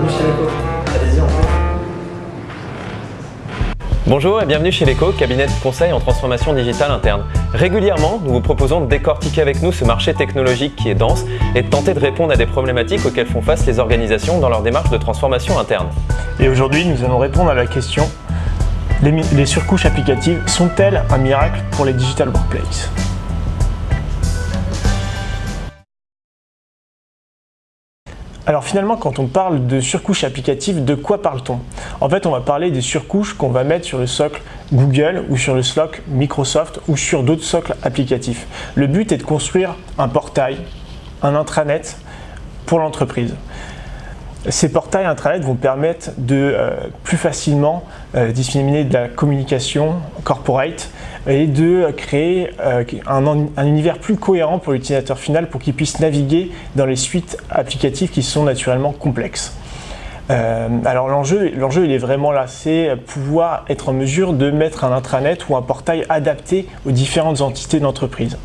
bienvenue chez Leco. Allez-y, en fait. Bonjour et bienvenue chez l'ECO, cabinet de conseil en transformation digitale interne. Régulièrement, nous vous proposons de décortiquer avec nous ce marché technologique qui est dense et de tenter de répondre à des problématiques auxquelles font face les organisations dans leur démarche de transformation interne. Et aujourd'hui, nous allons répondre à la question les, les surcouches applicatives sont-elles un miracle pour les digital workplaces? Alors finalement, quand on parle de surcouches applicatives, de quoi parle-t-on? En fait, on va parler des surcouches qu'on va mettre sur le socle Google ou sur le socle Microsoft ou sur d'autres socles applicatifs. Le but est de construire un portail, un intranet pour l'entreprise. Ces portails intranet vont permettre de euh, plus facilement euh, disséminer de la communication corporate et de créer euh, un, univers plus cohérent pour l'utilisateur final pour qu'il puisse naviguer dans les suites applicatives qui sont naturellement complexes. alors l'enjeu, il est vraiment là, c'est pouvoir être en mesure de mettre un intranet ou un portail adapté aux différentes entités d'entreprise.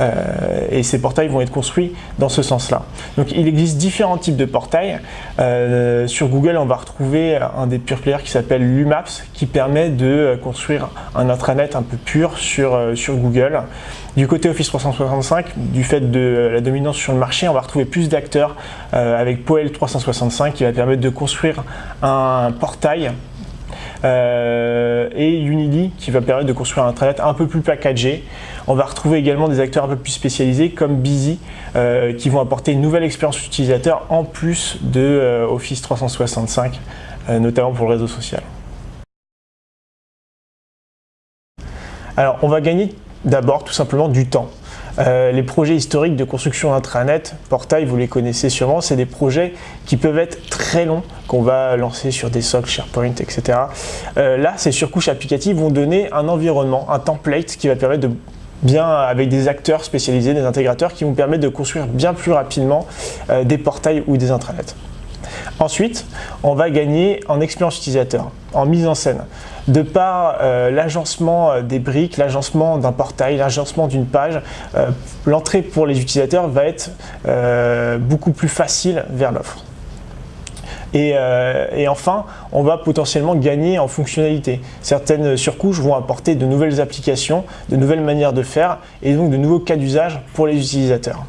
Euh, et ces portails vont être construits dans ce sens-là. Donc il existe différents types de portails. Euh, sur Google, on va retrouver un des pure players qui s'appelle Lumaps, qui permet de construire un intranet un peu pur sur, euh, sur Google. Du côté Office 365, du fait de la dominance sur le marché, on va retrouver plus d'acteurs avec Poel 365 qui va permettre de construire un portail et Unity qui va permettre de construire un intranet un peu plus packagé on va retrouver également des acteurs un peu plus spécialisés comme Busy euh, qui vont apporter une nouvelle expérience utilisateur en plus de euh, Office 365, euh, notamment pour le réseau social. Alors on va gagner d'abord tout simplement du temps. les projets historiques de construction intranet, portail, vous les connaissez sûrement, c'est des projets qui peuvent être très longs, qu'on va lancer sur des socles, SharePoint, etc. là, ces surcouches applicatives vont donner un environnement, un template qui va permettre de bien avec des acteurs spécialisés, des intégrateurs qui vont permettre de construire bien plus rapidement euh, des portails ou des intranets. Ensuite, on va gagner en expérience utilisateur, en mise en scène. De par euh, l'agencement euh, des briques, l'agencement d'un portail, l'agencement d'une page, l'entrée pour les utilisateurs va être beaucoup plus facile vers l'offre. Euh, et, enfin, on va potentiellement gagner en fonctionnalité. Certaines surcouches vont apporter de nouvelles applications, de nouvelles manières de faire et donc de nouveaux cas d'usage pour les utilisateurs.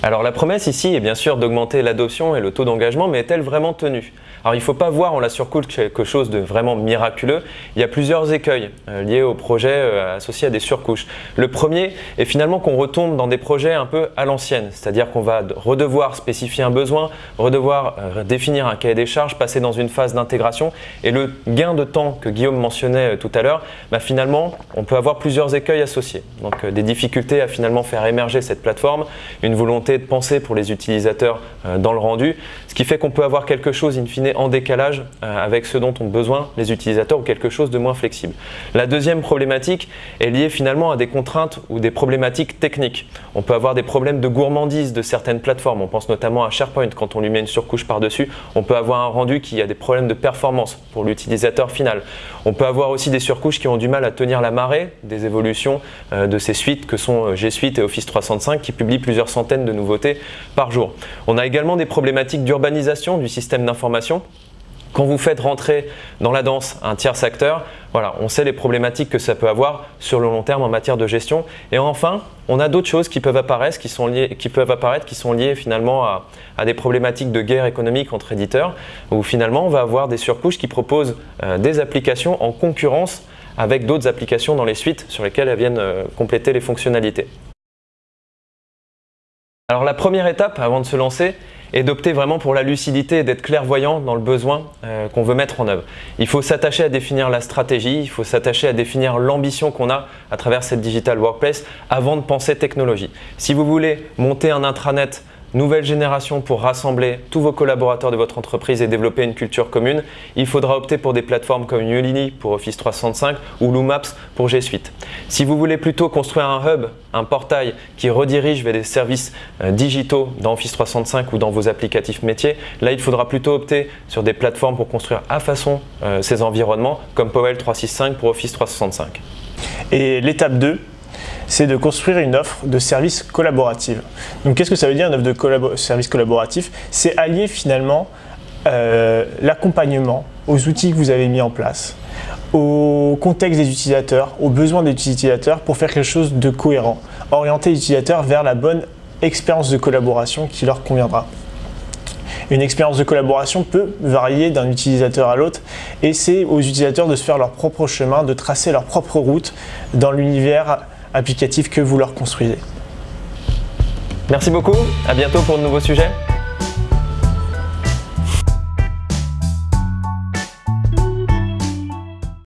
Alors la promesse ici est bien sûr d'augmenter l'adoption et le taux d'engagement, mais est-elle vraiment tenue? Alors il ne faut pas voir en la surcouche quelque chose de vraiment miraculeux. Il y a plusieurs écueils euh, liés au projet euh, associé à des surcouches. Le premier est finalement qu'on retombe dans des projets un peu à l'ancienne, c'est-à-dire qu'on va redevoir spécifier un besoin, redevoir euh, définir un cahier des charges, passer dans une phase d'intégration et le gain de temps que Guillaume mentionnait tout à l'heure, bah, finalement on peut avoir plusieurs écueils associés. Donc des difficultés à finalement faire émerger cette plateforme, une volonté de penser pour les utilisateurs euh, dans le rendu, ce qui fait qu'on peut avoir quelque chose in fine en décalage euh, avec ce dont ont besoin les utilisateurs ou quelque chose de moins flexible. La deuxième problématique est liée finalement à des contraintes ou des problématiques techniques. On peut avoir des problèmes de gourmandise de certaines plateformes, on pense notamment à SharePoint, quand on lui met une surcouche par-dessus, on peut avoir un rendu qui a des problèmes de performance pour l'utilisateur final. On peut avoir aussi des surcouches qui ont du mal à tenir la marée des évolutions euh, de ces suites que sont G Suite et Office 365 qui publient plusieurs centaines de nouveautés par jour. On a également des problématiques d'urbanisation du système d'information. Quand vous faites rentrer dans la danse un tiers acteur, voilà, on sait les problématiques que ça peut avoir sur le long terme en matière de gestion. Et enfin, on a d'autres choses qui peuvent apparaître, qui sont liées, qui peuvent apparaître, qui sont liées finalement à, des problématiques de guerre économique entre éditeurs, où finalement on va avoir des surcouches qui proposent euh, des applications en concurrence avec d'autres applications dans les suites sur lesquelles elles viennent euh, compléter les fonctionnalités. Alors la première étape avant de se lancer est d'opter vraiment pour la lucidité et d'être clairvoyant dans le besoin euh, qu'on veut mettre en œuvre. Il faut s'attacher à définir la stratégie, il faut s'attacher à définir l'ambition qu'on a à travers cette Digital Workplace avant de penser technologie. Si vous voulez monter un intranet nouvelle génération pour rassembler tous vos collaborateurs de votre entreprise et développer une culture commune, il faudra opter pour des plateformes comme Ulini pour Office 365 ou Loomaps pour G Suite. Si vous voulez plutôt construire un hub, un portail qui redirige vers des services euh, digitaux dans Office 365 ou dans vos applicatifs métiers, là il faudra plutôt opter sur des plateformes pour construire à façon euh, ces environnements comme Powell 365 pour Office 365. Et l'étape 2, c'est de construire une offre de service collaborative. Donc qu'est-ce que ça veut dire une offre de service collaboratif? C'est allier finalement euh, l'accompagnement aux outils que vous avez mis en place, au contexte des utilisateurs, aux besoins des utilisateurs pour faire quelque chose de cohérent, orienter l'utilisateur vers la bonne expérience de collaboration qui leur conviendra. Une expérience de collaboration peut varier d'un utilisateur à l'autre et c'est aux utilisateurs de se faire leur propre chemin, de tracer leur propre route dans l'univers applicatif que vous leur construisez. Merci beaucoup, à bientôt pour de nouveaux sujets.